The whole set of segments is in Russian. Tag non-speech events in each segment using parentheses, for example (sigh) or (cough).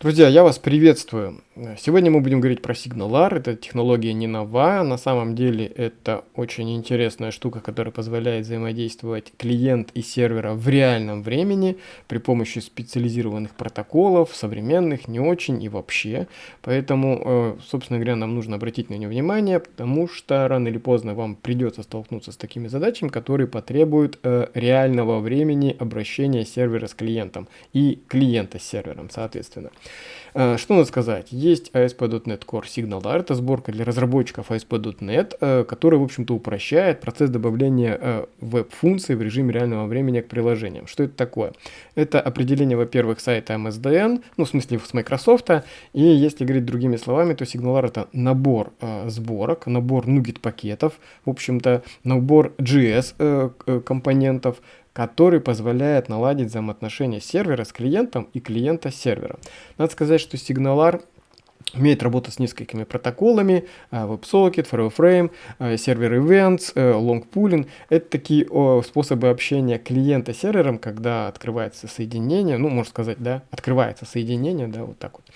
Друзья, я вас приветствую. Сегодня мы будем говорить про SignalR. Это технология не нова. На самом деле это очень интересная штука, которая позволяет взаимодействовать клиент и сервера в реальном времени при помощи специализированных протоколов, современных, не очень и вообще. Поэтому, э, собственно говоря, нам нужно обратить на нее внимание, потому что рано или поздно вам придется столкнуться с такими задачами, которые потребуют э, реального времени обращения сервера с клиентом и клиента с сервером, соответственно. Э, что надо сказать? Есть ASP.NET Core SignalR, это сборка для разработчиков ASP.NET, э, которая, в общем-то, упрощает процесс добавления э, веб-функций в режиме реального времени к приложениям. Что это такое? Это определение, во-первых, сайта MSDN, ну, в смысле, с Microsoft, и если говорить другими словами, то SignalR это набор сборок, набор NuGet пакетов, в общем-то, набор JS компонентов, который позволяет наладить взаимоотношения сервера с клиентом и клиента с сервером. Надо сказать, что SignalR умеет работать с несколькими протоколами, э, WebSocket, FireFrame, э, сервер Events, э, Long Pooling. Это такие способы общения клиента с сервером, когда открывается соединение, ну, можно сказать, да, открывается соединение, да, вот так вот.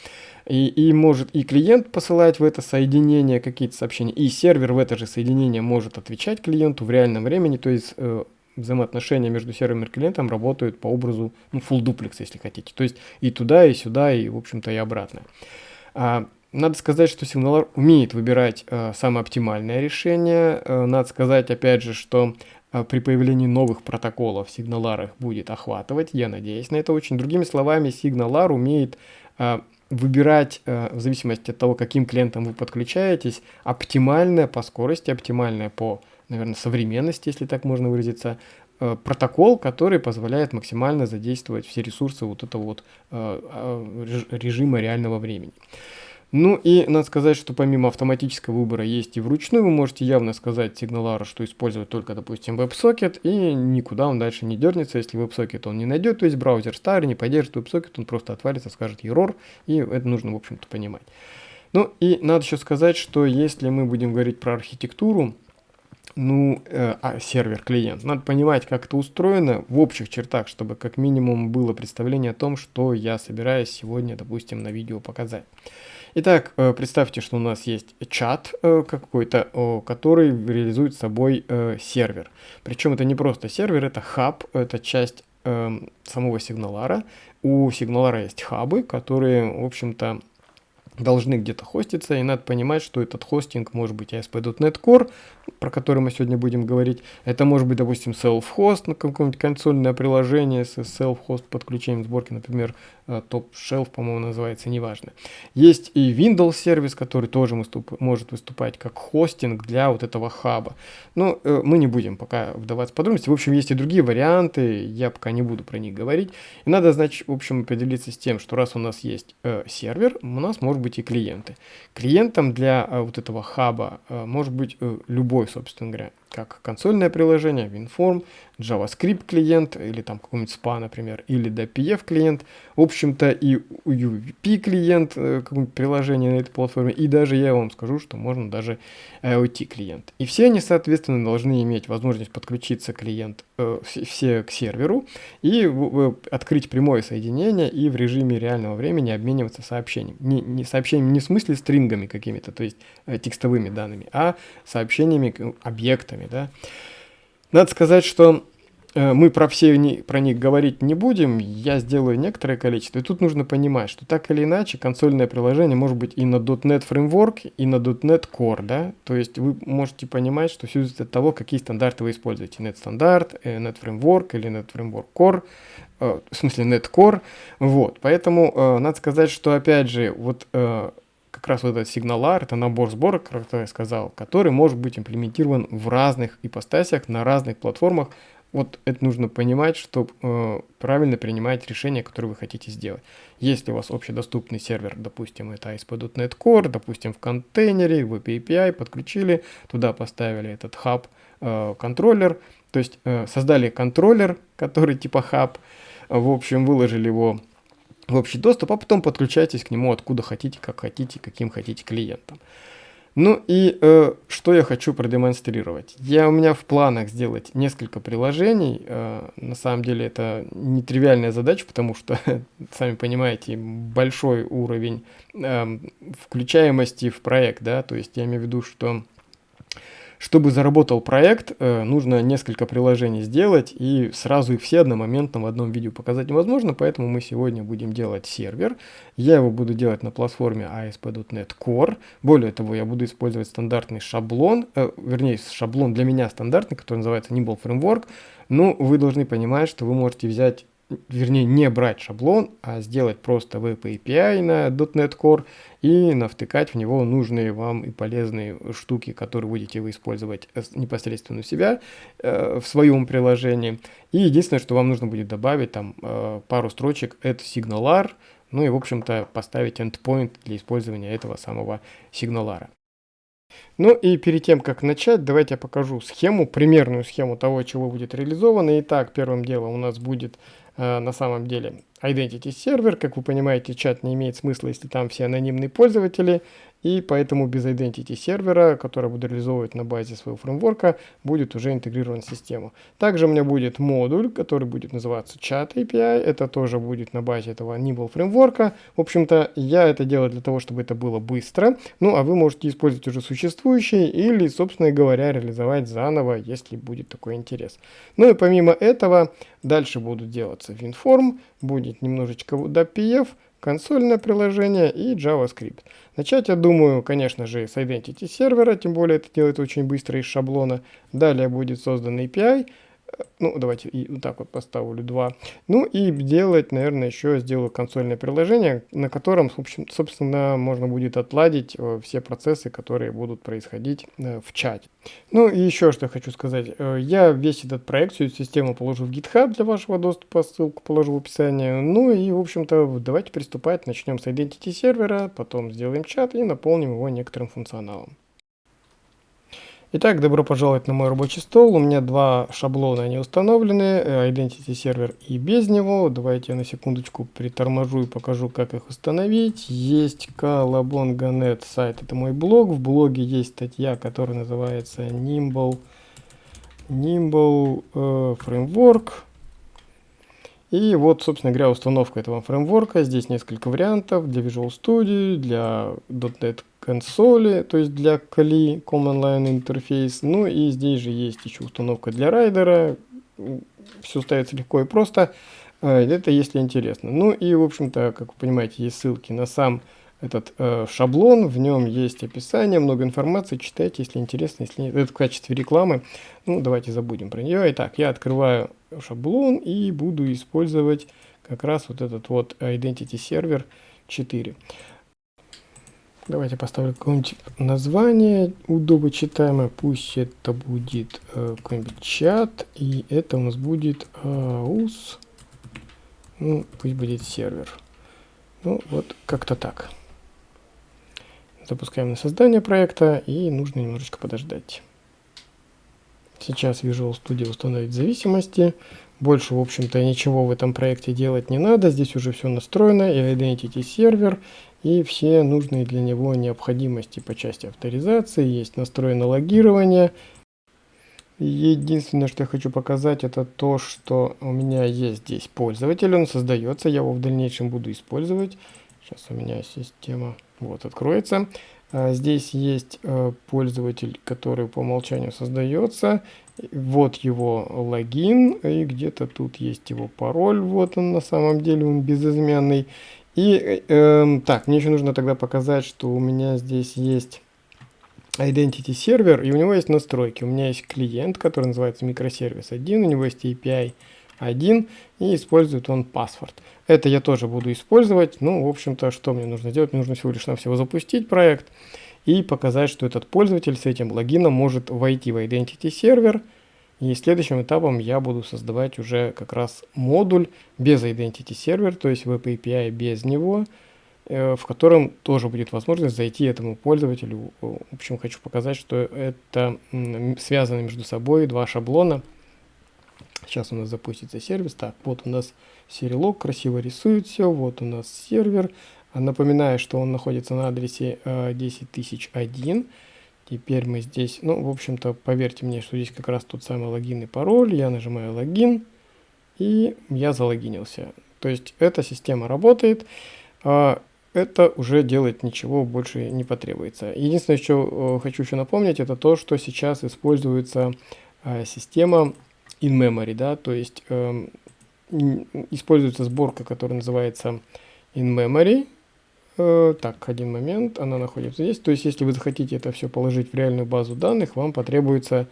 И, и может и клиент посылать в это соединение какие-то сообщения, и сервер в это же соединение может отвечать клиенту в реальном времени, то есть взаимоотношения между сервером и клиентом работают по образу ну, full duplex, если хотите. То есть и туда, и сюда, и, в общем-то, и обратно. А, надо сказать, что SignalR умеет выбирать а, самое оптимальное решение. А, надо сказать, опять же, что а, при появлении новых протоколов SignalR их будет охватывать. Я надеюсь на это очень. Другими словами, SignalR умеет а, выбирать, а, в зависимости от того, каким клиентом вы подключаетесь, оптимальное по скорости, оптимальное по наверное, современности, если так можно выразиться, э, протокол, который позволяет максимально задействовать все ресурсы вот этого вот э, э, режима реального времени. Ну и надо сказать, что помимо автоматического выбора есть и вручную, вы можете явно сказать сигналару, что использовать только, допустим, WebSocket, и никуда он дальше не дернется, если WebSocket он не найдет, то есть браузер старый, не поддержит WebSocket, он просто отвалится, скажет error, и это нужно, в общем-то, понимать. Ну и надо еще сказать, что если мы будем говорить про архитектуру, ну, э, а, сервер-клиент. Надо понимать, как это устроено в общих чертах, чтобы как минимум было представление о том, что я собираюсь сегодня, допустим, на видео показать. Итак, э, представьте, что у нас есть чат э, какой-то, э, который реализует собой э, сервер. Причем это не просто сервер, это хаб, это часть э, самого сигналара. У сигналара есть хабы, которые, в общем-то, должны где-то хоститься, и надо понимать, что этот хостинг может быть ASP.NET Core, про который мы сегодня будем говорить. Это может быть, допустим, self-host на какое-нибудь консольное приложение с self-host подключением сборки, например, э, Top Shelf, по-моему, называется, неважно. Есть и Windows сервис, который тоже может выступать как хостинг для вот этого хаба. Но э, мы не будем пока вдаваться в подробности. В общем, есть и другие варианты, я пока не буду про них говорить. И надо, значит, в общем, определиться с тем, что раз у нас есть э, сервер, у нас может быть и клиенты. Клиентом для э, вот этого хаба э, может быть э, любой, собственно говоря, как консольное приложение, WinForm, JavaScript клиент или там какой-нибудь SPA, например, или DPF клиент, в общем-то и UVP клиент, э, какое-нибудь приложение на этой платформе, и даже я вам скажу, что можно даже IoT клиент. И все они, соответственно, должны иметь возможность подключиться клиент, э, все к серверу и э, открыть прямое соединение и в режиме реального времени обмениваться сообщением. Не, не сообщениями не в смысле стрингами какими-то, то есть э, текстовыми данными, а сообщениями, объектами, да. Надо сказать, что Э, мы про все про них говорить не будем, я сделаю некоторое количество. И тут нужно понимать, что так или иначе консольное приложение может быть и на .NET Framework, и на .NET Core, да, то есть вы можете понимать, что все зависит от того, какие стандарты вы используете, .NET стандарт, э, .NET Framework или .NET Framework Core, э, в смысле .NET Core, вот, поэтому надо сказать, что опять же, вот как раз вот этот сигналар, это набор сборок, как я сказал, который может быть имплементирован в разных ипостасях, на разных платформах, вот это нужно понимать, чтобы э, правильно принимать решения, которые вы хотите сделать. Если у вас общедоступный сервер, допустим, это ASP.NET Core, допустим, в контейнере, в API подключили, туда поставили этот хаб э, контроллер, то есть э, создали контроллер, который типа хаб, в общем, выложили его в общий доступ, а потом подключайтесь к нему откуда хотите, как хотите, каким хотите клиентом. Ну и э, что я хочу продемонстрировать. Я, у меня в планах сделать несколько приложений. Э, на самом деле это нетривиальная задача, потому что, (laughs) сами понимаете, большой уровень э, включаемости в проект. да, То есть я имею в виду, что чтобы заработал проект, э, нужно несколько приложений сделать и сразу их все одномоментно в одном видео показать невозможно, поэтому мы сегодня будем делать сервер. Я его буду делать на платформе ASP.NET Core. Более того, я буду использовать стандартный шаблон, э, вернее, шаблон для меня стандартный, который называется Nimble Framework. Ну, вы должны понимать, что вы можете взять вернее, не брать шаблон, а сделать просто Web API на .NET Core и навтыкать в него нужные вам и полезные штуки, которые будете вы использовать непосредственно у себя э, в своем приложении. И единственное, что вам нужно будет добавить там э, пару строчек, это SignalR, ну и, в общем-то, поставить endpoint для использования этого самого сигналара. Ну и перед тем, как начать, давайте я покажу схему, примерную схему того, чего будет реализовано. Итак, первым делом у нас будет Э, на самом деле Identity сервер. Как вы понимаете, чат не имеет смысла, если там все анонимные пользователи и поэтому без Identity сервера, который буду реализовывать на базе своего фреймворка, будет уже интегрирован в систему. Также у меня будет модуль, который будет называться Chat API, это тоже будет на базе этого Nimble фреймворка. В общем-то, я это делаю для того, чтобы это было быстро, ну а вы можете использовать уже существующие или, собственно говоря, реализовать заново, если будет такой интерес. Ну и помимо этого, дальше будут делаться WinForm, будет немножечко WebPF, консольное приложение и JavaScript. Начать, я думаю, конечно же, с Identity сервера, тем более это делает очень быстро из шаблона. Далее будет создан API, ну, давайте и вот так вот поставлю 2. Ну и делать, наверное, еще сделаю консольное приложение, на котором, в общем, собственно, можно будет отладить э, все процессы, которые будут происходить э, в чате. Ну и еще что хочу сказать. Э, я весь этот проект, всю эту систему положу в GitHub для вашего доступа, ссылку положу в описании. Ну и, в общем-то, давайте приступать. Начнем с Identity сервера, потом сделаем чат и наполним его некоторым функционалом. Итак, добро пожаловать на мой рабочий стол. У меня два шаблона, они установлены, э, Identity сервер и без него. Давайте я на секундочку приторможу и покажу, как их установить. Есть kalabonga.net сайт, это мой блог. В блоге есть статья, которая называется Nimble, Nimble э, Framework. И вот, собственно говоря, установка этого фреймворка. Здесь несколько вариантов для Visual Studio, для .NET консоли, то есть для CLI, Command Line Interface. Ну и здесь же есть еще установка для райдера. Все ставится легко и просто. Э, это если интересно. Ну и, в общем-то, как вы понимаете, есть ссылки на сам этот э, шаблон, в нем есть описание, много информации, читайте, если интересно, если нет. Это в качестве рекламы. Ну, давайте забудем про нее. Итак, я открываю шаблон и буду использовать как раз вот этот вот Identity Server 4. Давайте поставлю какое-нибудь название удобочитаемое. Пусть это будет э, какой-нибудь чат. И это у нас будет AUS. Ну, пусть будет сервер. Ну, вот как-то так. Запускаем на создание проекта и нужно немножечко подождать. Сейчас Visual Studio установить зависимости. Больше, в общем-то, ничего в этом проекте делать не надо. Здесь уже все настроено. И Identity сервер, и все нужные для него необходимости по части авторизации. Есть настроено логирование. Единственное, что я хочу показать, это то, что у меня есть здесь пользователь. Он создается, я его в дальнейшем буду использовать. Сейчас у меня система вот откроется. А, здесь есть э, пользователь, который по умолчанию создается. Вот его логин, и где-то тут есть его пароль. Вот он на самом деле, он безызменный. И э, эм, так, мне еще нужно тогда показать, что у меня здесь есть Identity сервер, и у него есть настройки. У меня есть клиент, который называется микросервис 1, у него есть API один и использует он паспорт. Это я тоже буду использовать. Ну, в общем-то, что мне нужно делать? Мне нужно всего лишь навсего запустить проект и показать, что этот пользователь с этим логином может войти в Identity сервер. И следующим этапом я буду создавать уже как раз модуль без Identity сервер, то есть Web API без него, э, в котором тоже будет возможность зайти этому пользователю. В общем, хочу показать, что это связано между собой два шаблона. Сейчас у нас запустится сервис. Так, вот у нас серилог красиво рисует все. Вот у нас сервер. Напоминаю, что он находится на адресе 10001. Э, Теперь мы здесь, ну, в общем-то, поверьте мне, что здесь как раз тот самый логин и пароль. Я нажимаю логин, и я залогинился. То есть эта система работает, а это уже делать ничего больше не потребуется. Единственное, что э, хочу еще напомнить, это то, что сейчас используется э, система in-memory, да, то есть э, используется сборка, которая называется in-memory, Э, так, один момент, она находится здесь. То есть, если вы захотите это все положить в реальную базу данных, вам потребуется,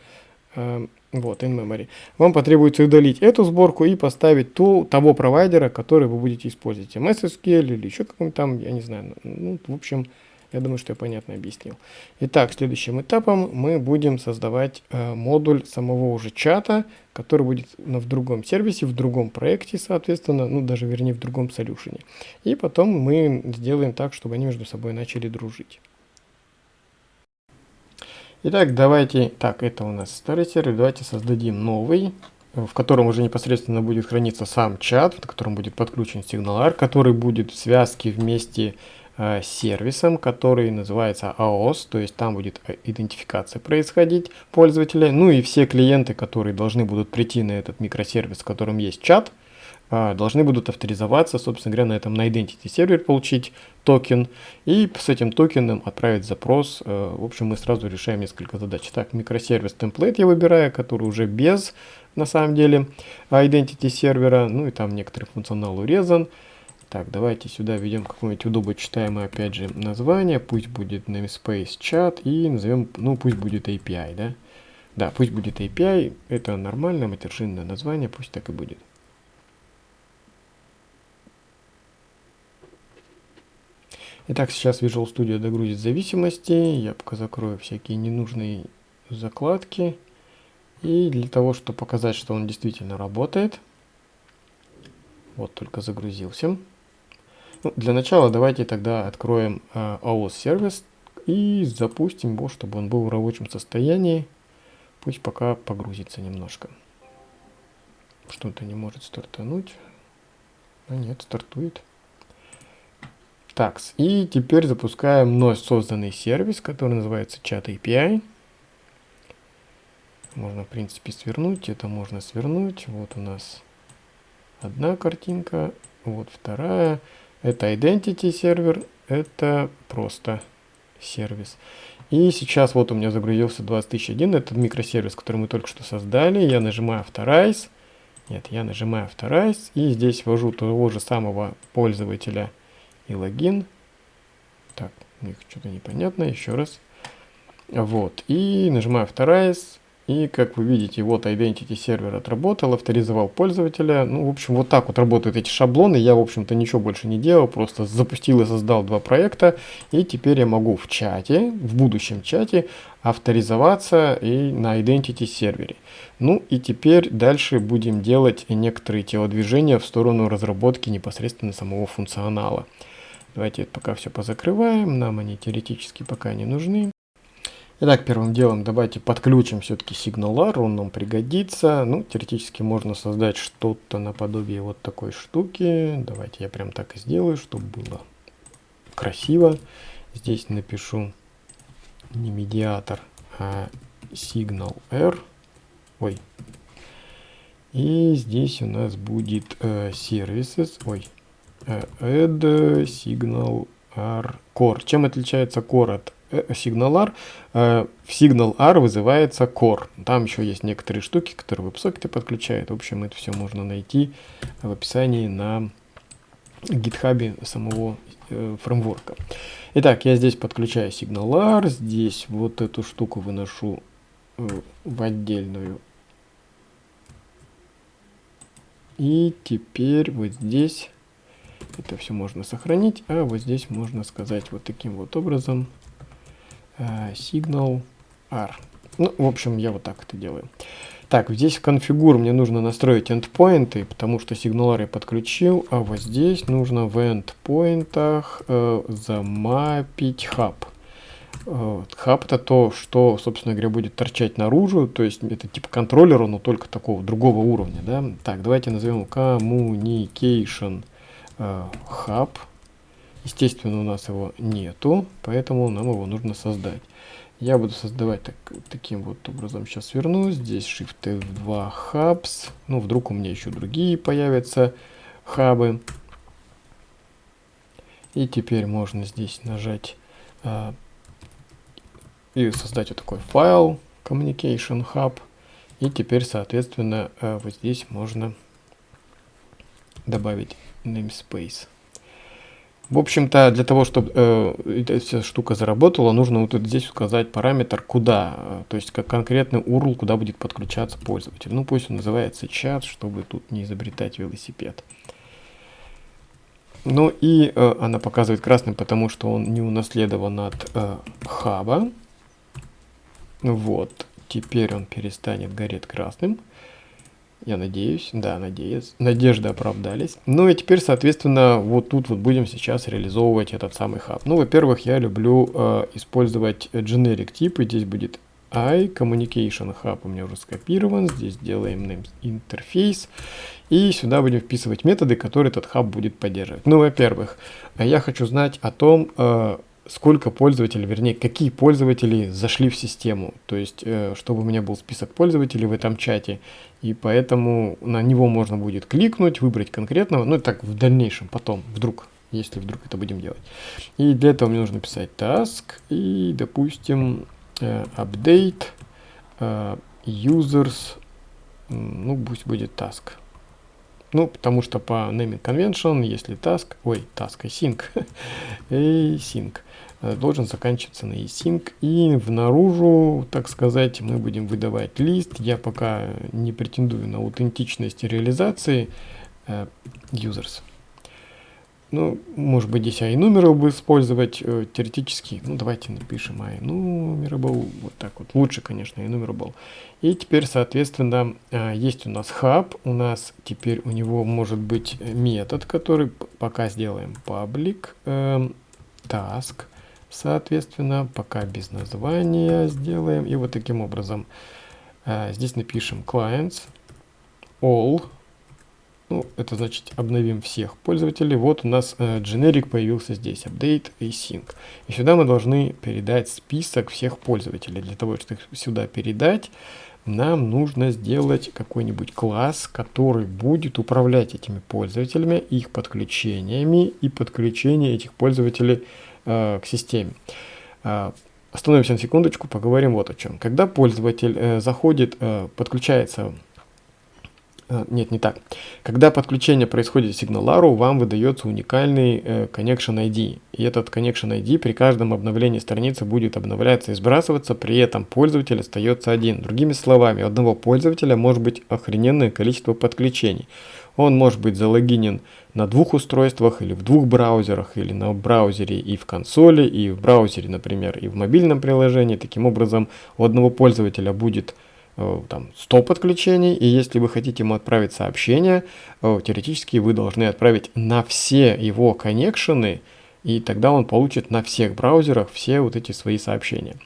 э, вот, in-memory, вам потребуется удалить эту сборку и поставить ту, того провайдера, который вы будете использовать, MSSQL или еще какой-нибудь там, я не знаю, ну, в общем, я думаю, что я понятно объяснил. Итак, следующим этапом мы будем создавать э, модуль самого уже чата, который будет в другом сервисе, в другом проекте, соответственно, ну даже вернее в другом солюшене. И потом мы сделаем так, чтобы они между собой начали дружить. Итак, давайте, так, это у нас старый сервер, давайте создадим новый, в котором уже непосредственно будет храниться сам чат, в котором будет подключен сигналар, который будет в связке вместе с сервисом, который называется AOS, то есть там будет э, идентификация происходить пользователя. Ну и все клиенты, которые должны будут прийти на этот микросервис, в котором есть чат, э, должны будут авторизоваться, собственно говоря, на этом на Identity сервер получить токен и с этим токеном отправить запрос. В общем, мы сразу решаем несколько задач. Так, микросервис template я выбираю, который уже без, на самом деле, Identity сервера, ну и там некоторый функционал урезан. Так, давайте сюда введем какое-нибудь удобочитаемое, опять же, название. Пусть будет namespace chat и назовем, ну, пусть будет API, да? Да, пусть будет API. Это нормальное матершинное название, пусть так и будет. Итак, сейчас Visual Studio догрузит зависимости. Я пока закрою всякие ненужные закладки. И для того, чтобы показать, что он действительно работает, вот только загрузился. Ну, для начала давайте тогда откроем э, AOS сервис и запустим его, чтобы он был в рабочем состоянии. Пусть пока погрузится немножко. Что-то не может стартануть. А нет, стартует. Так, и теперь запускаем вновь созданный сервис, который называется Chat API. Можно, в принципе, свернуть. Это можно свернуть. Вот у нас одна картинка, вот вторая. Это Identity сервер, это просто сервис. И сейчас вот у меня загрузился 20001, это микросервис, который мы только что создали. Я нажимаю Authorize. Нет, я нажимаю Authorize. И здесь ввожу того же самого пользователя и логин. Так, у них что-то непонятно, еще раз. Вот, и нажимаю Authorize. И как вы видите, вот Identity сервер отработал, авторизовал пользователя. Ну, в общем, вот так вот работают эти шаблоны. Я, в общем-то, ничего больше не делал, просто запустил и создал два проекта. И теперь я могу в чате, в будущем чате, авторизоваться и на Identity сервере. Ну и теперь дальше будем делать некоторые телодвижения в сторону разработки непосредственно самого функционала. Давайте пока все позакрываем, нам они теоретически пока не нужны. Итак, первым делом давайте подключим все-таки SignalR, он нам пригодится. Ну, теоретически можно создать что-то наподобие вот такой штуки. Давайте я прям так и сделаю, чтобы было красиво. Здесь напишу не медиатор, а SignalR. Ой. И здесь у нас будет э, services, ой, э, add signal R core. Чем отличается core от SignalR, э, в SignalR вызывается Core. Там еще есть некоторые штуки, которые веб-сокеты подключают. В общем, это все можно найти в описании на гитхабе самого э, фреймворка. Итак, я здесь подключаю SignalR, здесь вот эту штуку выношу э, в отдельную. И теперь вот здесь это все можно сохранить, а вот здесь можно сказать вот таким вот образом signal э, R. Ну, в общем, я вот так это делаю. Так, здесь в конфигур мне нужно настроить endpoinты, потому что SignalR я подключил, а вот здесь нужно в endpointах э, замапить hub. Э, hub это то, что, собственно говоря, будет торчать наружу, то есть это типа контроллера, но только такого другого уровня, да. Так, давайте назовем communication э, hub. Естественно, у нас его нету, поэтому нам его нужно создать. Я буду создавать так, таким вот образом. Сейчас вернусь. Здесь Shift F2 Hubs. Ну, вдруг у меня еще другие появятся хабы. И теперь можно здесь нажать а, и создать вот такой файл Communication Hub. И теперь, соответственно, а, вот здесь можно добавить namespace. В общем-то, для того, чтобы э, эта вся штука заработала, нужно вот здесь указать параметр куда, э, то есть как конкретный URL, куда будет подключаться пользователь. Ну, пусть он называется чат, чтобы тут не изобретать велосипед. Ну и э, она показывает красным, потому что он не унаследован от э, хаба. Вот, теперь он перестанет гореть красным. Я надеюсь, да, надеюсь. Надежды оправдались. Ну и теперь, соответственно, вот тут вот будем сейчас реализовывать этот самый хаб. Ну, во-первых, я люблю э, использовать generic типы. Здесь будет I, communication hub у меня уже скопирован. Здесь делаем name интерфейс. И сюда будем вписывать методы, которые этот хаб будет поддерживать. Ну, во-первых, я хочу знать о том, э, сколько пользователей, вернее, какие пользователи зашли в систему. То есть, э, чтобы у меня был список пользователей в этом чате, и поэтому на него можно будет кликнуть, выбрать конкретного, ну, так в дальнейшем, потом, вдруг, если вдруг это будем делать. И для этого мне нужно писать task и, допустим, э, update э, users, ну, пусть будет task. Ну, потому что по naming convention, если task, ой, task async, async, (laughs) Э, должен заканчиваться на async. И в наружу, так сказать, мы будем выдавать лист. Я пока не претендую на аутентичность реализации э, users. Ну, может быть, здесь iNumerable использовать э, теоретически. Ну, давайте напишем iNumerable. Вот так вот. Лучше, конечно, iNumerable. И теперь, соответственно, э, есть у нас hub. У нас теперь у него может быть метод, который пока сделаем public э, task соответственно, пока без названия сделаем. И вот таким образом а, здесь напишем clients all. Ну, это значит обновим всех пользователей. Вот у нас э, generic появился здесь, update и sync. И сюда мы должны передать список всех пользователей. Для того, чтобы их сюда передать, нам нужно сделать какой-нибудь класс, который будет управлять этими пользователями, их подключениями и подключение этих пользователей Э, к системе. Э, остановимся на секундочку, поговорим вот о чем. Когда пользователь э, заходит, подключается нет, не так. Когда подключение происходит к SignalArrow, вам выдается уникальный э, Connection ID. И этот Connection ID при каждом обновлении страницы будет обновляться и сбрасываться, при этом пользователь остается один. Другими словами, у одного пользователя может быть охрененное количество подключений. Он может быть залогинен на двух устройствах или в двух браузерах, или на браузере и в консоли, и в браузере, например, и в мобильном приложении. Таким образом, у одного пользователя будет э, там 100 подключений, и если вы хотите ему отправить сообщение, э, теоретически вы должны отправить на все его коннекшены, и тогда он получит на всех браузерах все вот эти свои сообщения.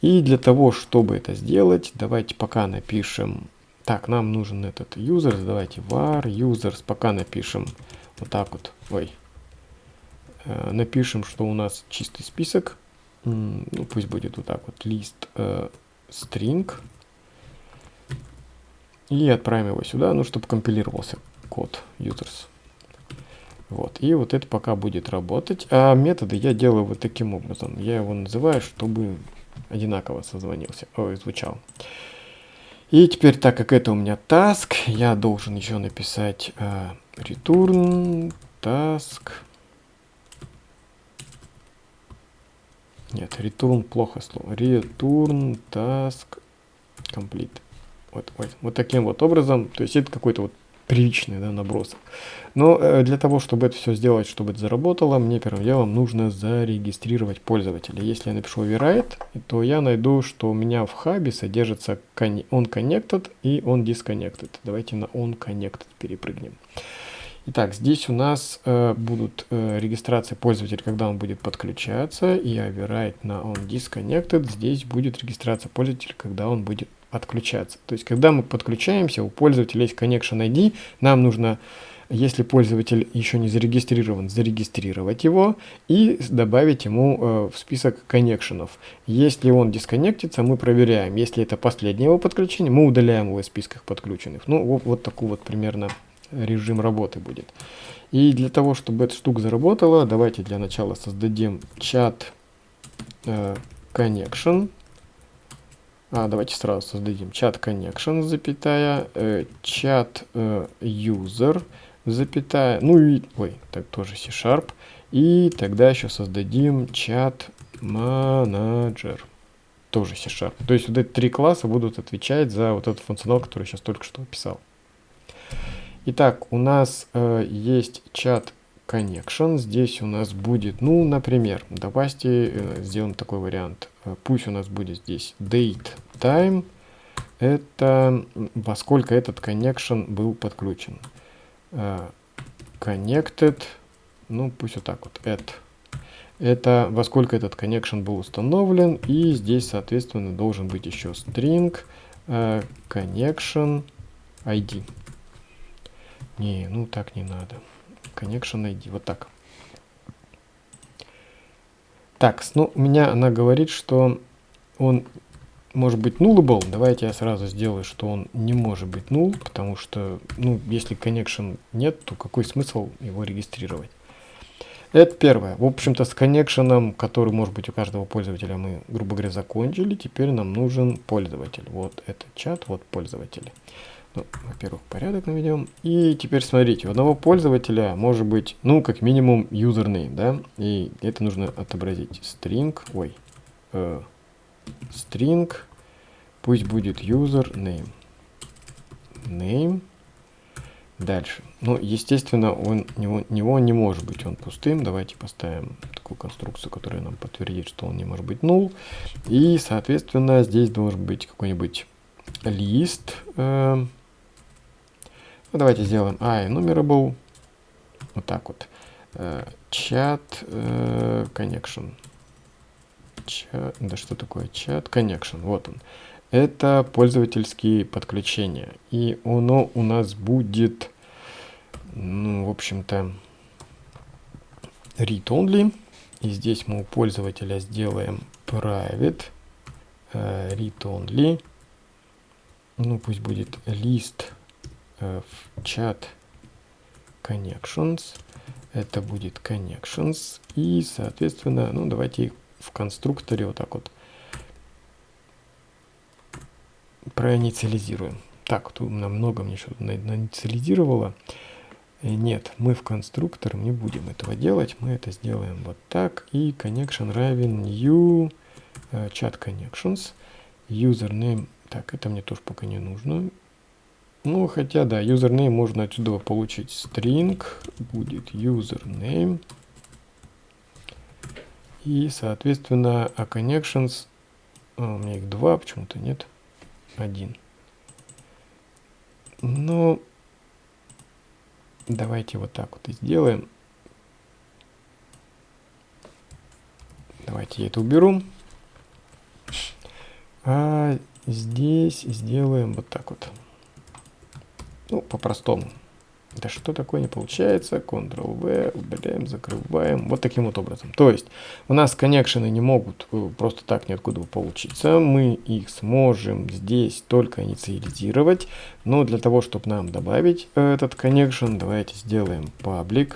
И для того, чтобы это сделать, давайте пока напишем так, нам нужен этот users. Давайте var users. Пока напишем вот так вот. Ой. Э, напишем, что у нас чистый список. Ну, пусть будет вот так вот. Э, string. И отправим его сюда, ну, чтобы компилировался код users. Вот. И вот это пока будет работать. А методы я делаю вот таким образом. Я его называю, чтобы одинаково созвонился. Ой, звучал. И теперь, так как это у меня task, я должен еще написать э, return task. Нет, return плохо слово. Return task complete. Вот, вот, вот таким вот образом. То есть это какой-то вот приличный да, набросок. Но э, для того, чтобы это все сделать, чтобы это заработало, мне первым делом нужно зарегистрировать пользователя. Если я напишу override, то я найду, что у меня в хабе содержится on connected и on disconnected. Давайте на on connected перепрыгнем. Итак, здесь у нас э, будут э, регистрации пользователя, когда он будет подключаться, и override на on disconnected. Здесь будет регистрация пользователя, когда он будет отключаться. То есть, когда мы подключаемся, у пользователя есть connection ID, нам нужно если пользователь еще не зарегистрирован, зарегистрировать его и добавить ему э, в список коннекшенов. Если он дисконнектится, мы проверяем. Если это последнее его подключение, мы удаляем его из списков подключенных. Ну, вот, вот такой вот примерно режим работы будет. И для того, чтобы эта штука заработала, давайте для начала создадим чат э, connection. А, давайте сразу создадим чат connection, запятая, э, чат э, user, запятая, ну и, ой, так тоже C-Sharp. И тогда еще создадим чат manager, тоже C-Sharp. То есть вот эти три класса будут отвечать за вот этот функционал, который я сейчас только что описал. Итак, у нас э, есть чат connection. Здесь у нас будет, ну, например, давайте э, сделаем такой вариант. Э, пусть у нас будет здесь date time. Это во сколько этот connection был подключен. Э, connected, ну, пусть вот так вот, at. Это во сколько этот connection был установлен. И здесь, соответственно, должен быть еще string э, connection ID. Не, ну так не надо. Connection ID, вот так. Так, ну, у меня она говорит, что он может быть nullable. Давайте я сразу сделаю, что он не может быть null, потому что, ну, если connection нет, то какой смысл его регистрировать? Это первое. В общем-то, с коннекшеном, который может быть у каждого пользователя, мы, грубо говоря, закончили. Теперь нам нужен пользователь. Вот этот чат, вот пользователи. Ну, во-первых, порядок наведем. И теперь смотрите, у одного пользователя может быть, ну, как минимум, username, да? И это нужно отобразить. String, ой, э, string, пусть будет username. Name. Дальше. Ну, естественно, он, него, него не может быть он пустым. Давайте поставим такую конструкцию, которая нам подтвердит, что он не может быть null. И, соответственно, здесь должен быть какой-нибудь лист. Э, ну, давайте сделаем enumerable. Вот так вот. Э, connection. Chat, да что такое чат connection? Вот он. Это пользовательские подключения. И оно у нас будет, ну, в общем-то, read-only. И здесь мы у пользователя сделаем private э, read-only. Ну, пусть будет list в чат connections. Это будет connections. И, соответственно, ну, давайте в конструкторе вот так вот проинициализируем. Так, тут много мне что-то наинициализировало. Э, нет, мы в конструктор не будем этого делать. Мы это сделаем вот так. И connection равен new chat connections. Username. Так, это мне тоже пока не нужно. Ну, хотя, да, username можно отсюда получить. String будет username. И, соответственно, а connections, а, у меня их два, почему-то нет, один. Но давайте вот так вот и сделаем. Давайте я это уберу. А здесь сделаем вот так вот. Ну, по-простому. Да что такое не получается? Ctrl-V, удаляем, закрываем. Вот таким вот образом. То есть у нас коннекшены не могут э, просто так ниоткуда получиться. Мы их сможем здесь только инициализировать. Но для того, чтобы нам добавить э, этот connection, давайте сделаем public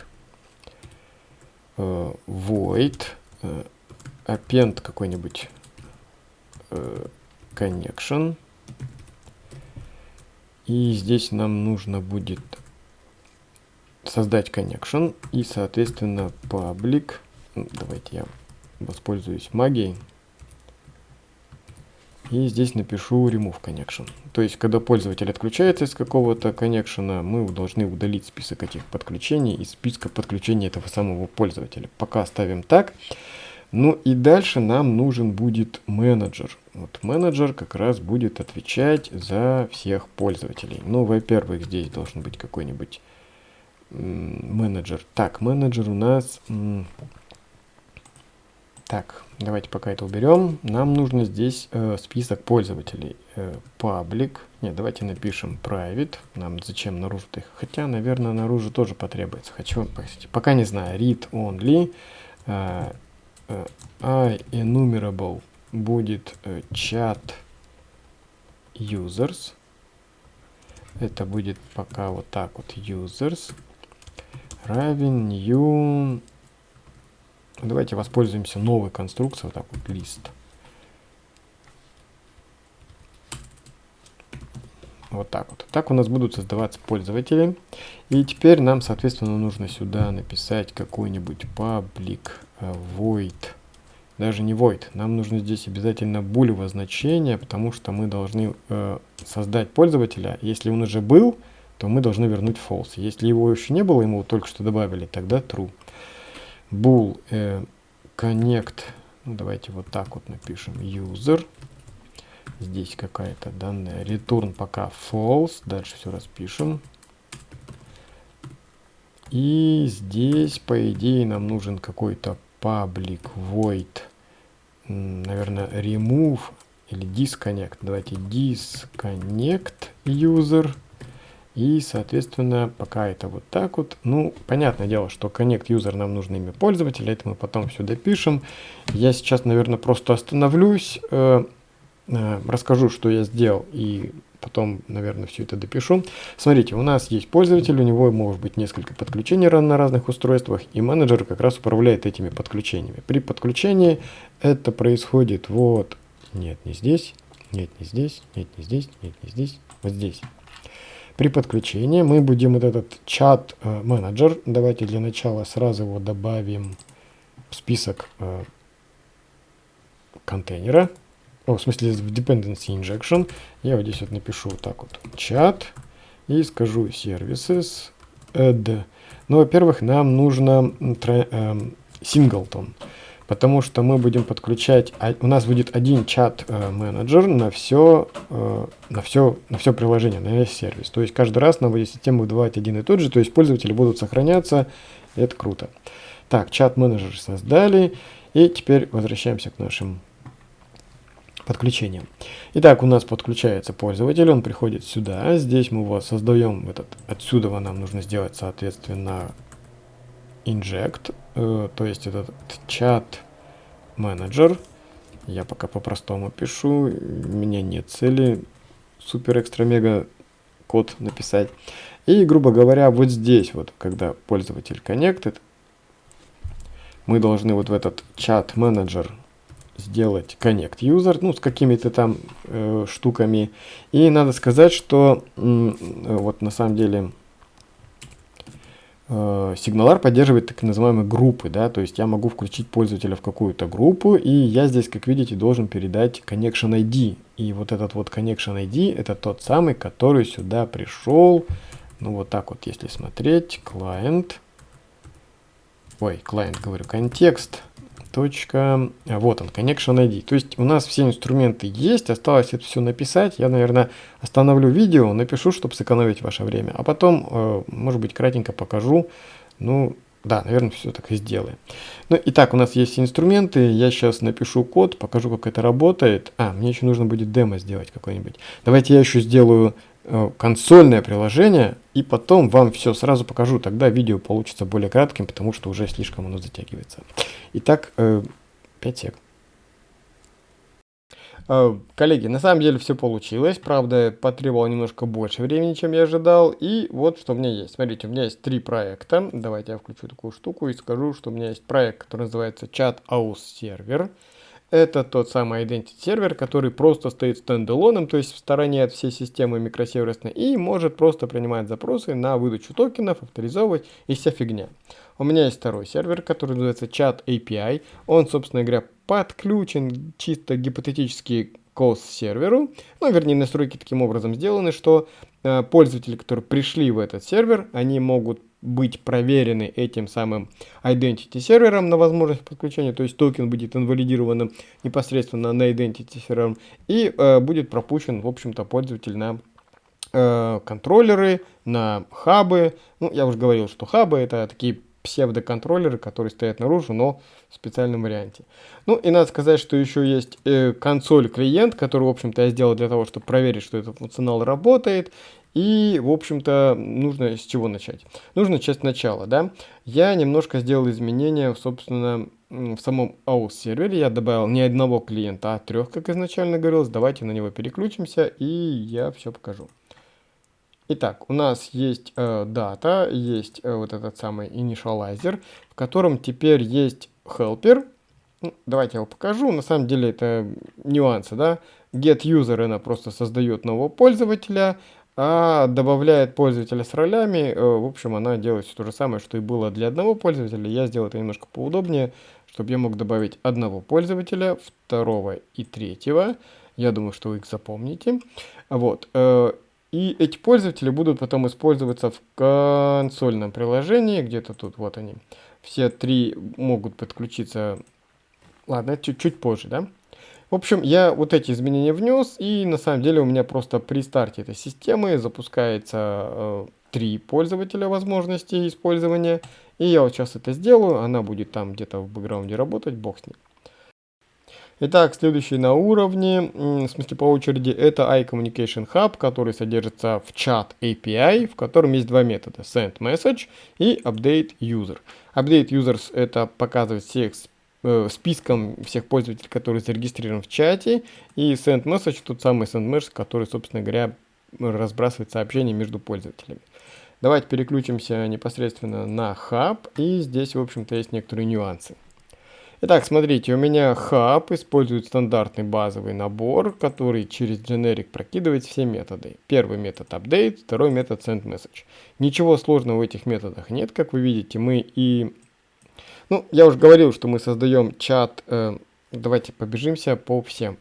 э, void append какой-нибудь connection. И здесь нам нужно будет создать connection и, соответственно, public. Ну, давайте я воспользуюсь магией. И здесь напишу remove connection. То есть, когда пользователь отключается из какого-то connection, мы должны удалить список этих подключений из списка подключения этого самого пользователя. Пока оставим так. Ну и дальше нам нужен будет менеджер. Вот менеджер как раз будет отвечать за всех пользователей. Ну, во-первых, здесь должен быть какой-нибудь менеджер. Так, менеджер у нас... Так, давайте пока это уберем. Нам нужно здесь э, список пользователей. Э, public. Нет, давайте напишем private. Нам зачем наружу их? Хотя, наверное, наружу тоже потребуется. Хочу, пока не знаю. Read only. Э, enumerable будет э, chat users. Это будет пока вот так вот users равен new Давайте воспользуемся новой конструкцией, вот так вот, лист. Вот так вот. Так у нас будут создаваться пользователи. И теперь нам, соответственно, нужно сюда написать какой-нибудь public э, void. Даже не void. Нам нужно здесь обязательно булево значение, потому что мы должны э, создать пользователя. Если он уже был, то мы должны вернуть false. Если его еще не было, ему только что добавили, тогда true bool э, connect, ну, давайте вот так вот напишем, user, здесь какая-то данная, return пока false, дальше все распишем. И здесь, по идее, нам нужен какой-то public void, наверное, remove или disconnect. Давайте disconnect user. И, соответственно, пока это вот так вот, ну, понятное дело, что connect user нам нужно имя пользователя, это мы потом все допишем. Я сейчас, наверное, просто остановлюсь, э, расскажу, что я сделал, и потом, наверное, все это допишу. Смотрите, у нас есть пользователь, у него может быть несколько подключений на разных устройствах, и менеджер как раз управляет этими подключениями. При подключении это происходит вот, нет, не здесь, нет, не здесь, нет, не здесь, нет, не здесь, вот здесь. При подключении мы будем вот этот чат э, давайте для начала сразу его добавим в список э, контейнера, о, в смысле в dependency injection. Я вот здесь вот напишу вот так вот чат и скажу services add. Ну, во-первых, нам нужно э, singleton потому что мы будем подключать, у нас будет один чат-менеджер э, на все, э, на все, на все приложение, на весь сервис. То есть каждый раз нам будет система выдавать один и тот же, то есть пользователи будут сохраняться, это круто. Так, чат-менеджер создали, и теперь возвращаемся к нашим подключением. Итак, у нас подключается пользователь, он приходит сюда, здесь мы его создаем, этот, отсюда нам нужно сделать, соответственно, inject, э, то есть этот чат менеджер. Я пока по-простому пишу, у меня нет цели супер экстра мега код написать. И, грубо говоря, вот здесь вот, когда пользователь connected, мы должны вот в этот чат менеджер сделать connect user, ну, с какими-то там э, штуками. И надо сказать, что э, вот на самом деле э, поддерживает так называемые группы, да, то есть я могу включить пользователя в какую-то группу, и я здесь, как видите, должен передать connection ID. И вот этот вот connection ID, это тот самый, который сюда пришел, ну вот так вот, если смотреть, client, ой, client, говорю, контекст, точка, а, вот он, connection ID. То есть у нас все инструменты есть, осталось это все написать. Я, наверное, остановлю видео, напишу, чтобы сэкономить ваше время. А потом, э, может быть, кратенько покажу. Ну, да, наверное, все так и сделаем. Ну, итак, у нас есть инструменты. Я сейчас напишу код, покажу, как это работает. А, мне еще нужно будет демо сделать какое-нибудь. Давайте я еще сделаю Э, консольное приложение, и потом вам все сразу покажу. Тогда видео получится более кратким, потому что уже слишком оно затягивается. Итак, 5 э, сек. Э, коллеги, на самом деле все получилось, правда, потребовало немножко больше времени, чем я ожидал, и вот что у меня есть. Смотрите, у меня есть три проекта, давайте я включу такую штуку и скажу, что у меня есть проект, который называется Chat Aus Server. Это тот самый Identity сервер, который просто стоит стендалоном, то есть в стороне от всей системы микросервисной, и может просто принимать запросы на выдачу токенов, авторизовывать и вся фигня. У меня есть второй сервер, который называется Chat API. Он, собственно говоря, подключен чисто гипотетически к OS-серверу. Ну, вернее, настройки таким образом сделаны, что э, пользователи, которые пришли в этот сервер, они могут быть проверены этим самым identity сервером на возможность подключения, то есть токен будет инвалидированным непосредственно на identity сервером и э, будет пропущен, в общем-то, пользователь на э, контроллеры, на хабы. Ну, я уже говорил, что хабы это такие псевдоконтроллеры, которые стоят наружу, но в специальном варианте. Ну и надо сказать, что еще есть э, консоль-клиент, который, в общем-то, я сделал для того, чтобы проверить, что этот функционал работает. И, в общем-то, нужно с чего начать? Нужно начать сначала, да. Я немножко сделал изменения, собственно, в самом AUS сервере. Я добавил не одного клиента, а трех, как изначально говорилось. Давайте на него переключимся, и я все покажу. Итак, у нас есть э, дата, есть э, вот этот самый initializer, в котором теперь есть helper. Ну, давайте я его покажу. На самом деле это нюансы, да. Get user она просто создает нового пользователя, а добавляет пользователя с ролями. Э, в общем, она делает все то же самое, что и было для одного пользователя. Я сделал это немножко поудобнее, чтобы я мог добавить одного пользователя, второго и третьего. Я думаю, что вы их запомните. Вот. Э, и эти пользователи будут потом использоваться в консольном приложении, где-то тут, вот они. Все три могут подключиться, ладно, чуть-чуть позже, да? В общем, я вот эти изменения внес, и на самом деле у меня просто при старте этой системы запускается э, три пользователя возможностей использования. И я вот сейчас это сделаю, она будет там где-то в бэкграунде работать, бог с ним. Итак, следующий на уровне, в смысле по очереди, это iCommunication Hub, который содержится в чат API, в котором есть два метода, send message и update user. Update users это показывает всех э, списком всех пользователей, которые зарегистрированы в чате, и send message тот самый send message, который, собственно говоря, разбрасывает сообщения между пользователями. Давайте переключимся непосредственно на хаб, и здесь, в общем-то, есть некоторые нюансы. Итак, смотрите, у меня хаб использует стандартный базовый набор, который через generic прокидывает все методы. Первый метод update, второй метод send message. Ничего сложного в этих методах нет, как вы видите, мы и ну, я уже говорил, что мы создаем чат. Э, давайте побежимся по всем.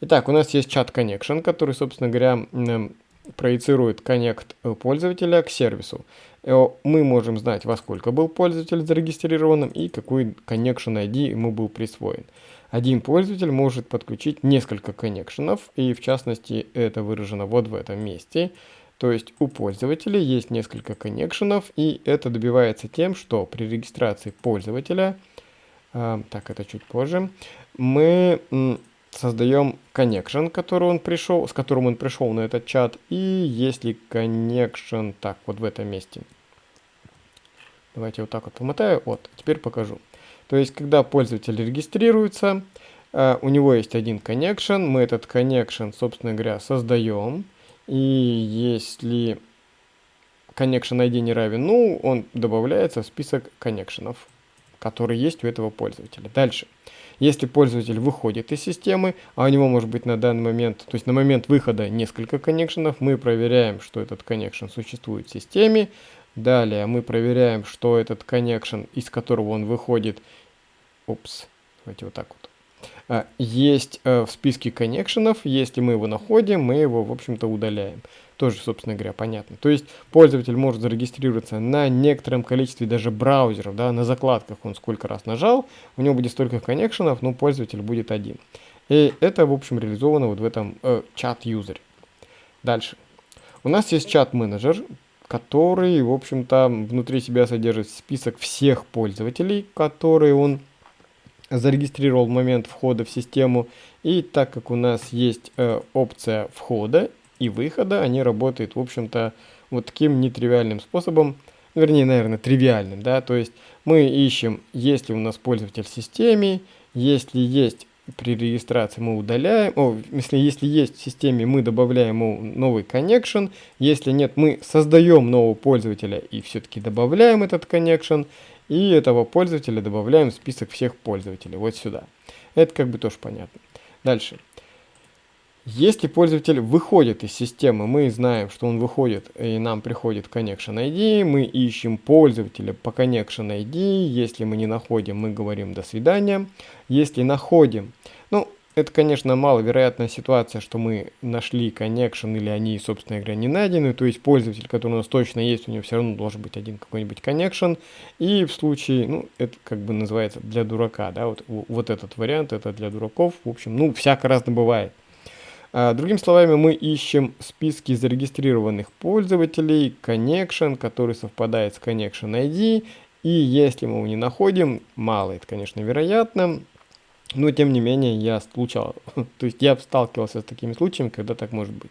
Итак, у нас есть чат connection, который, собственно говоря, э, проецирует коннект пользователя к сервису. Э, мы можем знать, во сколько был пользователь зарегистрирован и какой connection ID ему был присвоен. Один пользователь может подключить несколько коннекшенов, и в частности это выражено вот в этом месте. То есть у пользователя есть несколько коннекшенов, и это добивается тем, что при регистрации пользователя, э, так это чуть позже, мы создаем connection, который он пришел, с которым он пришел на этот чат, и если connection, так, вот в этом месте. Давайте вот так вот помотаю, вот, теперь покажу. То есть, когда пользователь регистрируется, э, у него есть один connection, мы этот connection, собственно говоря, создаем, и если connection ID не равен ну, он добавляется в список коннекшенов, которые есть у этого пользователя. Дальше. Если пользователь выходит из системы, а у него может быть на данный момент, то есть на момент выхода несколько коннекшенов, мы проверяем, что этот коннекшн существует в системе. Далее мы проверяем, что этот коннекшн, из которого он выходит, упс, давайте вот так вот, а, есть э, в списке коннекшенов, если мы его находим, мы его, в общем-то, удаляем. Тоже, собственно говоря, понятно. То есть пользователь может зарегистрироваться на некотором количестве даже браузеров, да, на закладках он сколько раз нажал, у него будет столько коннекшенов, но пользователь будет один. И это, в общем, реализовано вот в этом э, чат-юзере. Дальше. У нас есть чат-менеджер, который, в общем-то, внутри себя содержит список всех пользователей, которые он зарегистрировал в момент входа в систему. И так как у нас есть э, опция входа и выхода, они работают, в общем-то, вот таким нетривиальным способом, вернее, наверное, тривиальным, да, то есть мы ищем, есть ли у нас пользователь в системе, если есть при регистрации мы удаляем, о, если, если есть в системе, мы добавляем ему новый connection, если нет, мы создаем нового пользователя и все-таки добавляем этот connection, и этого пользователя добавляем в список всех пользователей, вот сюда. Это как бы тоже понятно. Дальше. Если пользователь выходит из системы, мы знаем, что он выходит, и нам приходит connection ID, мы ищем пользователя по connection ID, если мы не находим, мы говорим до свидания. Если находим, ну, это, конечно, маловероятная ситуация, что мы нашли connection или они, собственно говоря, не найдены. То есть пользователь, который у нас точно есть, у него все равно должен быть один какой-нибудь connection. И в случае, ну, это как бы называется для дурака, да, вот, вот этот вариант, это для дураков. В общем, ну, всяко разно бывает. А, другими словами, мы ищем списки зарегистрированных пользователей, connection, который совпадает с connection ID, И если мы его не находим, мало, это, конечно, вероятно, но тем не менее я случал, (laughs) то есть я сталкивался с такими случаями, когда так может быть.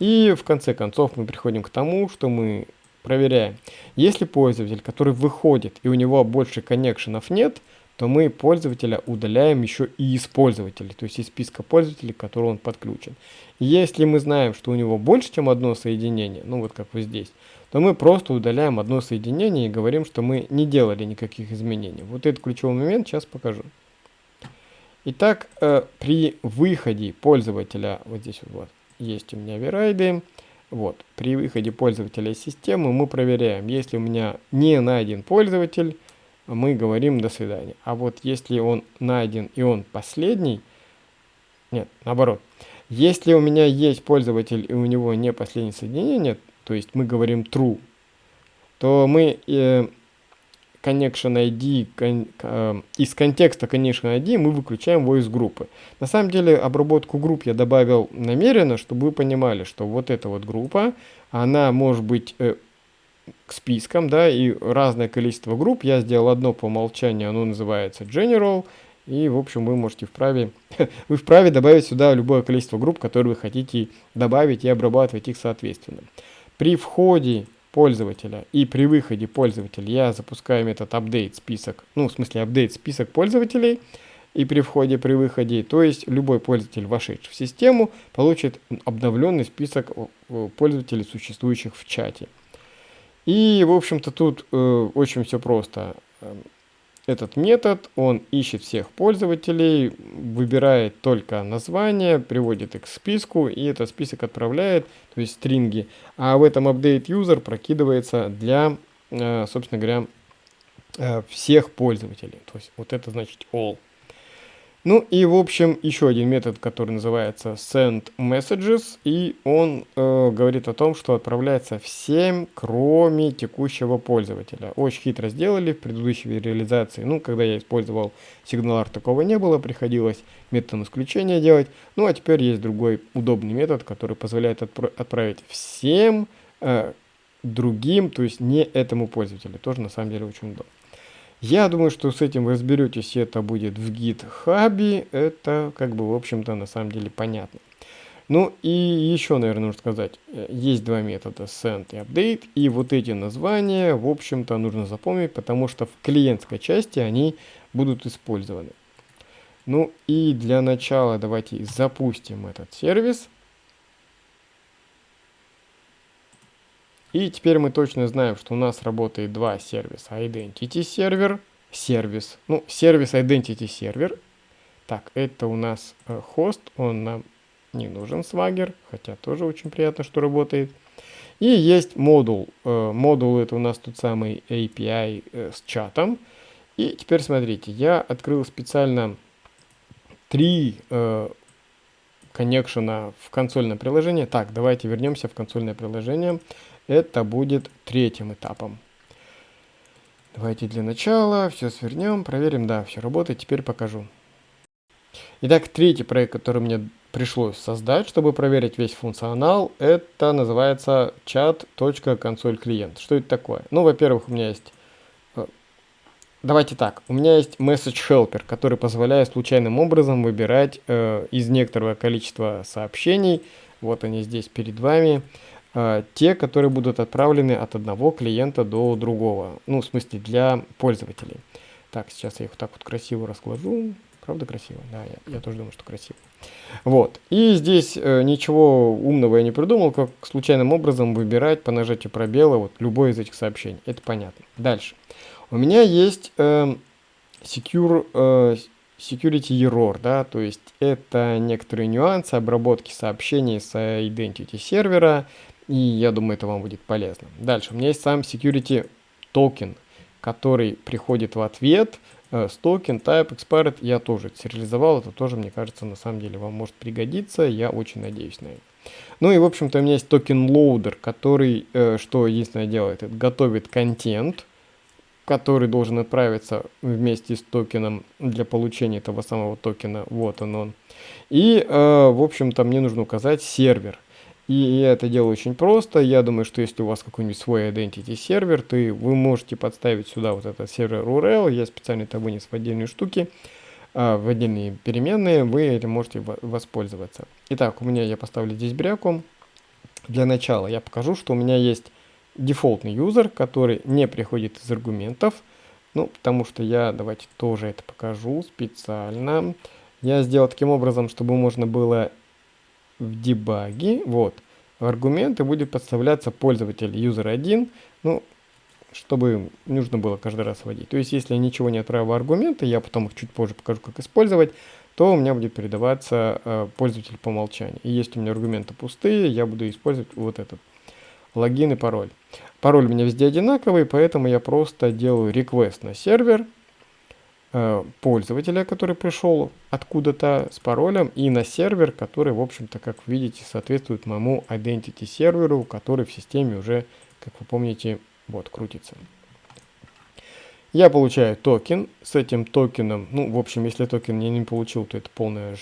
И в конце концов мы приходим к тому, что мы проверяем. Если пользователь, который выходит и у него больше коннекшенов нет, то мы пользователя удаляем еще и из пользователей, то есть из списка пользователей, к которому он подключен. Если мы знаем, что у него больше, чем одно соединение, ну вот как вот здесь, то мы просто удаляем одно соединение и говорим, что мы не делали никаких изменений. Вот этот ключевой момент сейчас покажу. Итак, э, при выходе пользователя, вот здесь вот есть у меня верайды, вот, при выходе пользователя из системы мы проверяем, если у меня не найден пользователь, мы говорим до свидания. А вот если он найден и он последний, нет, наоборот, если у меня есть пользователь и у него не последнее соединение, то есть мы говорим true, то мы э, connection ID кон, э, из контекста connection ID мы выключаем из группы. На самом деле обработку групп я добавил намеренно, чтобы вы понимали, что вот эта вот группа, она может быть э, к спискам, да, и разное количество групп. Я сделал одно по умолчанию, оно называется General, и, в общем, вы можете вправе, (laughs) вы вправе добавить сюда любое количество групп, которые вы хотите добавить и обрабатывать их соответственно. При входе пользователя и при выходе пользователя я запускаю метод update список, ну, в смысле update список пользователей, и при входе, при выходе, то есть любой пользователь, вошедший в систему, получит обновленный список э, пользователей, существующих в чате. И, в общем-то, тут э, очень все просто. Эм, этот метод, он ищет всех пользователей, выбирает только название, приводит их к списку, и этот список отправляет, то есть стринги. А в этом update user прокидывается для, э, собственно говоря, э, всех пользователей. То есть вот это значит all. Ну и в общем еще один метод, который называется send messages, и он э, говорит о том, что отправляется всем, кроме текущего пользователя. Очень хитро сделали в предыдущей реализации. Ну, когда я использовал сигналар, такого не было, приходилось методом исключения делать. Ну а теперь есть другой удобный метод, который позволяет отпро отправить всем э, другим, то есть не этому пользователю. Тоже на самом деле очень удобно. Я думаю, что с этим вы разберетесь, это будет в GitHub, это как бы в общем-то на самом деле понятно. Ну и еще, наверное, нужно сказать, э, есть два метода send и update, и вот эти названия, в общем-то, нужно запомнить, потому что в клиентской части они будут использованы. Ну и для начала давайте запустим этот сервис. И теперь мы точно знаем, что у нас работает два сервиса. Identity сервер, сервис. Ну, сервис Identity сервер. Так, это у нас э, хост, он нам не нужен, Swagger, хотя тоже очень приятно, что работает. И есть модул. Э, модул это у нас тот самый API э, с чатом. И теперь смотрите, я открыл специально три э, коннекшена в консольное приложение. Так, давайте вернемся в консольное приложение. Это будет третьим этапом. Давайте для начала все свернем, проверим. Да, все работает. Теперь покажу. Итак, третий проект, который мне пришлось создать, чтобы проверить весь функционал, это называется chat.console клиент. Что это такое? Ну, во-первых, у меня есть... Э, давайте так, у меня есть message helper, который позволяет случайным образом выбирать э, из некоторого количества сообщений, вот они здесь перед вами, те, которые будут отправлены от одного клиента до другого. Ну, в смысле, для пользователей. Так, сейчас я их вот так вот красиво расскажу. Правда красиво? Да, я, я тоже думаю, что красиво. Вот. И здесь э, ничего умного я не придумал, как случайным образом выбирать по нажатию пробела вот любое из этих сообщений. Это понятно. Дальше. У меня есть э, secure, э, security error, да, то есть это некоторые нюансы обработки сообщений с identity сервера, и я думаю, это вам будет полезно. Дальше, у меня есть сам security токен, который приходит в ответ э, с токен type expired. Я тоже сериализовал, это тоже, мне кажется, на самом деле вам может пригодиться. Я очень надеюсь на это. Ну и, в общем-то, у меня есть токен loader, который, э, что единственное делает, это готовит контент, который должен отправиться вместе с токеном для получения этого самого токена. Вот он он. И, э, в общем-то, мне нужно указать сервер. И я это делаю очень просто. Я думаю, что если у вас какой-нибудь свой identity сервер, то вы можете подставить сюда вот этот сервер URL. Я специально это вынес в отдельные штуки, а, в отдельные переменные. Вы этим можете воспользоваться. Итак, у меня я поставлю здесь бряку. Для начала я покажу, что у меня есть дефолтный юзер, который не приходит из аргументов. Ну, потому что я, давайте тоже это покажу специально. Я сделал таким образом, чтобы можно было в дебаге, вот, в аргументы будет подставляться пользователь user1, ну, чтобы нужно было каждый раз вводить. То есть, если я ничего не отправил в аргументы, я потом их чуть позже покажу, как использовать, то у меня будет передаваться э, пользователь по умолчанию. И если у меня аргументы пустые, я буду использовать вот этот логин и пароль. Пароль у меня везде одинаковый, поэтому я просто делаю request на сервер, пользователя, который пришел откуда-то с паролем, и на сервер, который, в общем-то, как видите, соответствует моему identity серверу, который в системе уже, как вы помните, вот, крутится. Я получаю токен. С этим токеном, ну, в общем, если токен я не получил, то это полная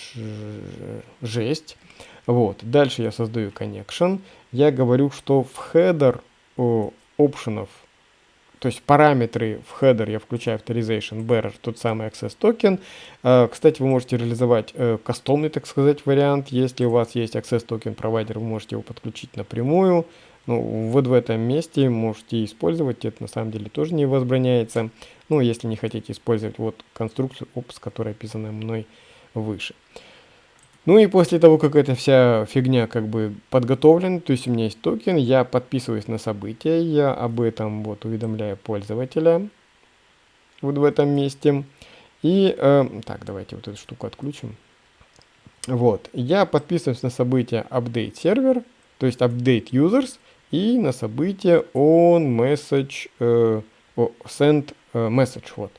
жесть. Вот. Дальше я создаю connection. Я говорю, что в header опшенов то есть параметры в header я включаю authorization bearer, тот самый access токен. А, кстати, вы можете реализовать э, кастомный, так сказать, вариант. Если у вас есть access токен провайдер, вы можете его подключить напрямую. Ну, вот в этом месте можете использовать, это на самом деле тоже не возбраняется. Ну, если не хотите использовать вот конструкцию OPS, которая описана мной выше. Ну и после того, как эта вся фигня как бы подготовлена, то есть у меня есть токен, я подписываюсь на события, я об этом вот уведомляю пользователя вот в этом месте. И, э, так, давайте вот эту штуку отключим. Вот, я подписываюсь на событие update server, то есть update users, и на событие on message, э, send э, message, вот.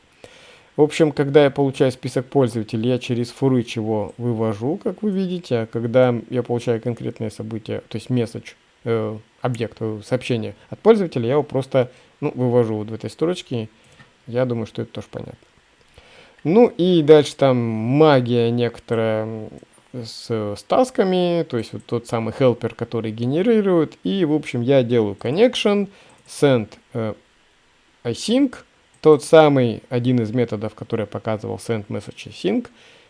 В общем, когда я получаю список пользователей, я через фурыч его вывожу, как вы видите, а когда я получаю конкретное событие, то есть месседж, э, объект, э, сообщение от пользователя, я его просто ну, вывожу вот в этой строчке. Я думаю, что это тоже понятно. Ну и дальше там магия некоторая с, с тасками, то есть вот тот самый helper, который генерирует. И, в общем, я делаю connection, send э, async, тот самый один из методов, который показывал, send message sync,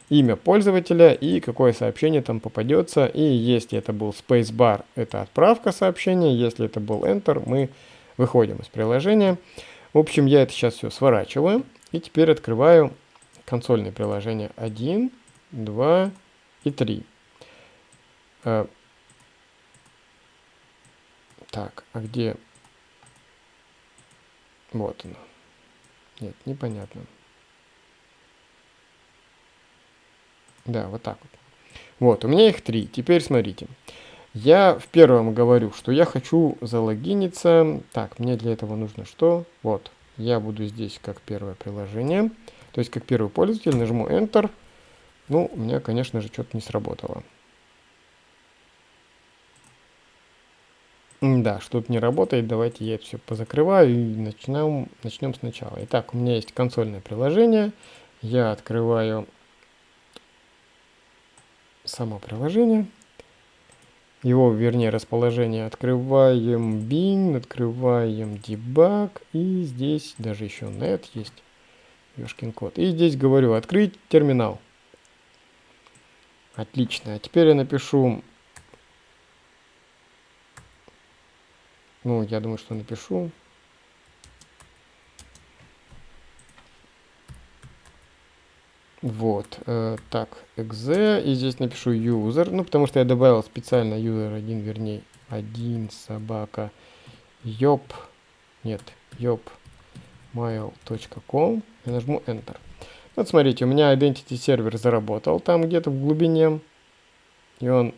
имя пользователя и какое сообщение там попадется. И если это был spacebar, это отправка сообщения. Если это был enter, мы выходим из приложения. В общем, я это сейчас все сворачиваю. И теперь открываю консольные приложения 1, 2 и 3. Э, так, а где... Вот оно. Нет, непонятно. Да, вот так вот. Вот, у меня их три. Теперь смотрите. Я в первом говорю, что я хочу залогиниться. Так, мне для этого нужно что? Вот, я буду здесь как первое приложение. То есть как первый пользователь нажму Enter. Ну, у меня, конечно же, что-то не сработало. Да, что-то не работает, давайте я это все позакрываю и начнем, начнем сначала. Итак, у меня есть консольное приложение, я открываю само приложение, его, вернее, расположение открываем bin, открываем debug, и здесь даже еще net есть, ёшкин код. И здесь говорю открыть терминал. Отлично, а теперь я напишу Ну, я думаю, что напишу. Вот, э, так, exe, и здесь напишу user, ну, потому что я добавил специально user 1, вернее, 1 собака, yop, нет, yop, mail.com, и нажму Enter. Вот смотрите, у меня identity сервер заработал там где-то в глубине, и он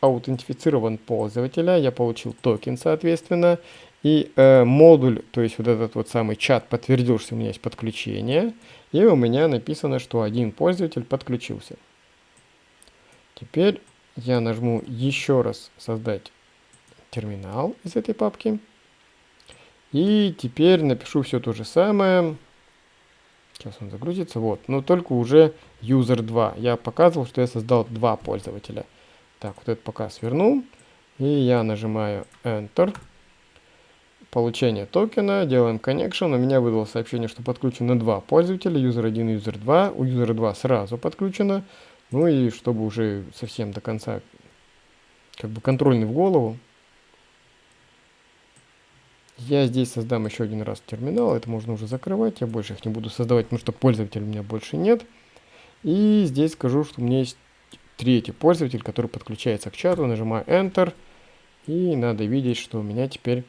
аутентифицирован пользователя, я получил токен, соответственно, и э, модуль, то есть вот этот вот самый чат подтвердил, что у меня есть подключение, и у меня написано, что один пользователь подключился. Теперь я нажму еще раз создать терминал из этой папки. И теперь напишу все то же самое. Сейчас он загрузится. Вот. Но только уже user 2. Я показывал, что я создал два пользователя. Так, вот это пока сверну. И я нажимаю Enter. Получение токена, делаем connection. У меня выдало сообщение, что подключено два пользователя, user 1 и user 2. У user 2 сразу подключено. Ну и чтобы уже совсем до конца как бы контрольный в голову, я здесь создам еще один раз терминал, это можно уже закрывать, я больше их не буду создавать, потому что пользователей у меня больше нет. И здесь скажу, что у меня есть третий пользователь, который подключается к чату, нажимаю Enter, и надо видеть, что у меня теперь,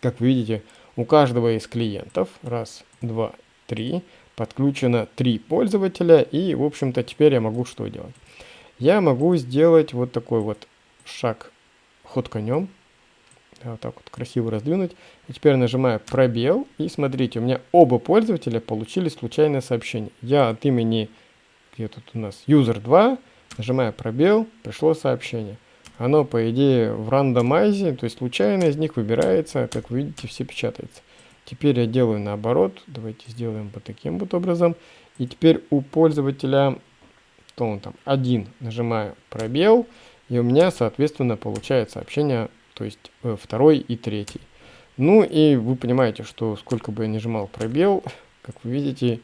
как вы видите, у каждого из клиентов, раз, два, три, подключено три пользователя, и, в общем-то, теперь я могу что делать? Я могу сделать вот такой вот шаг ход конем, вот так вот красиво раздвинуть. И теперь нажимаю пробел. И смотрите, у меня оба пользователя получили случайное сообщение. Я от имени, где тут у нас, user 2, нажимаю пробел, пришло сообщение. Оно, по идее, в рандомайзе, то есть случайно из них выбирается, как вы видите, все печатается. Теперь я делаю наоборот. Давайте сделаем вот таким вот образом. И теперь у пользователя, то он там, один, нажимаю пробел. И у меня, соответственно, получает сообщение то есть э, второй и третий. Ну и вы понимаете, что сколько бы я нажимал пробел, (laughs) как вы видите,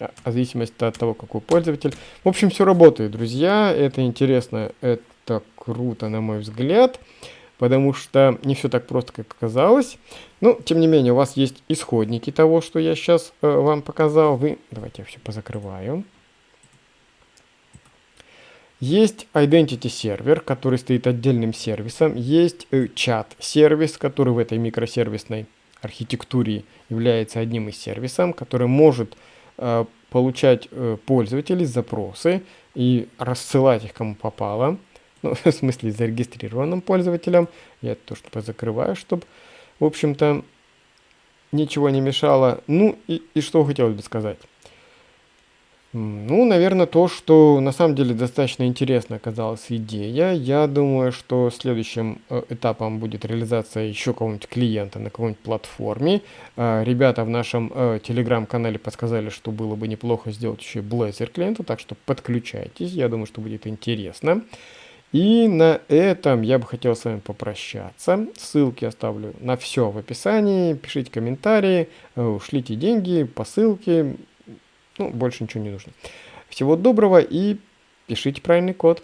в зависимости от того, какой пользователь. В общем, все работает, друзья. Это интересно, это круто, на мой взгляд. Потому что не все так просто, как казалось. Но, тем не менее, у вас есть исходники того, что я сейчас э, вам показал. Вы, давайте я все позакрываю. Есть Identity сервер, который стоит отдельным сервисом. Есть э, чат-сервис, который в этой микросервисной архитектуре является одним из сервисов, который может получать э, пользователей запросы и рассылать их кому попало. Ну, (laughs) в смысле, зарегистрированным пользователям. Я это тоже позакрываю, чтобы, в общем-то, ничего не мешало. Ну, и, и что хотелось бы сказать. Ну, наверное, то, что на самом деле достаточно интересно оказалась идея. Я думаю, что следующим э, этапом будет реализация еще какого-нибудь клиента на какой-нибудь платформе. Э, ребята в нашем э, телеграм-канале подсказали, что было бы неплохо сделать еще Blazor клиента, так что подключайтесь, я думаю, что будет интересно. И на этом я бы хотел с вами попрощаться. Ссылки оставлю на все в описании. Пишите комментарии, шлите деньги по ссылке. Ну, больше ничего не нужно. Всего доброго и пишите правильный код.